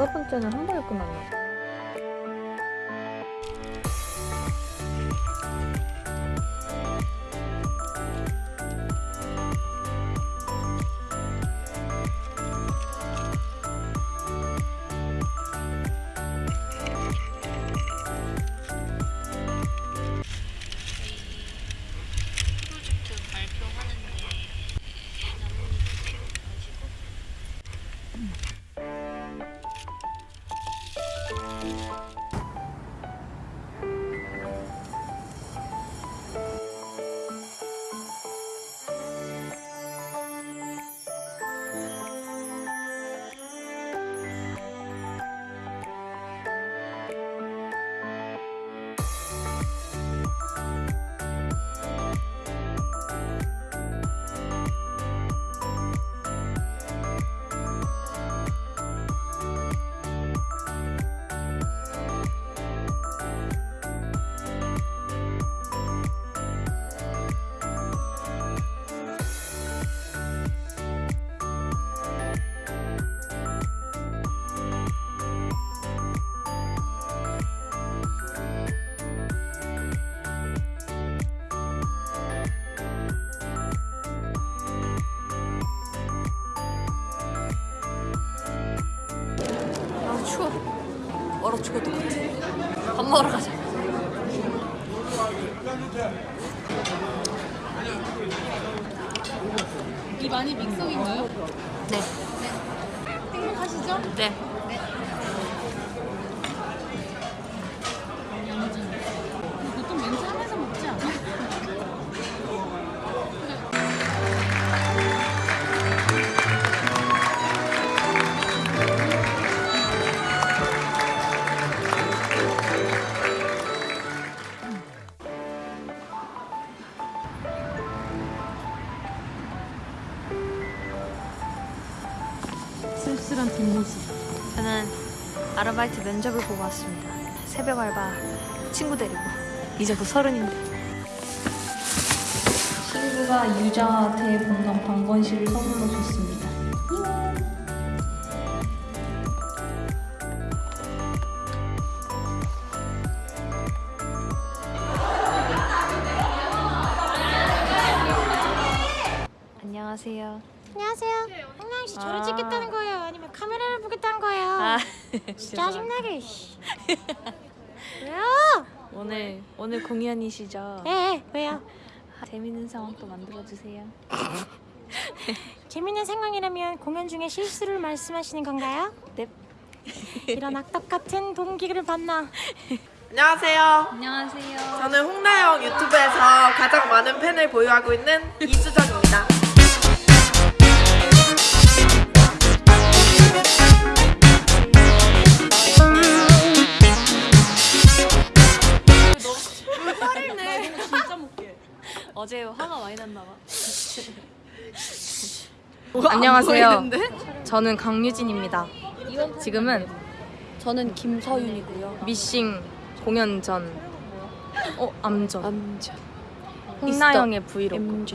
다섯 번째는 한 번에 끝났나? 프 추워. 얼어 죽을 것 같아. 밥 먹으러 가자. 이 많이 믹서기인가요? 네. 행복하시죠? 네. 쓸쓸한 뒷모습. 저는 아르바이트 면접을 보고 왔습니다. 새벽 알바 친구 데리고 이제 곧 서른인데. 친구가 유자 대본관 방건실을 선물로 줬습니다. 안녕하세요. 안녕하세요. 씨 저를 아. 찍겠다는 거예요? 아니면 카메라를 보겠다는 거예요? 아, 짜증나게. 씨. 왜요? 오늘 오늘 공연이시죠? 네, 왜요? 재밌는 상황 또 만들어 주세요. 재밌는 상황이라면 공연 중에 실수를 말씀하시는 건가요? 넵. 이런 악덕 같은 동기를 봤나? 안녕하세요. 안녕하세요. 저는 홍나영 유튜브에서 가장 많은 팬을 보유하고 있는 이수정입니다. 어제 화가 많이 났나 봐. 안녕하세요. 저는 강유진입니다. 지금은 저는 김서윤이고요. 미싱 공연 전, 어 암전, 암전. 홍나영의 브이로그.